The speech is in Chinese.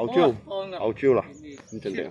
澳洲，澳洲啦，咁正正。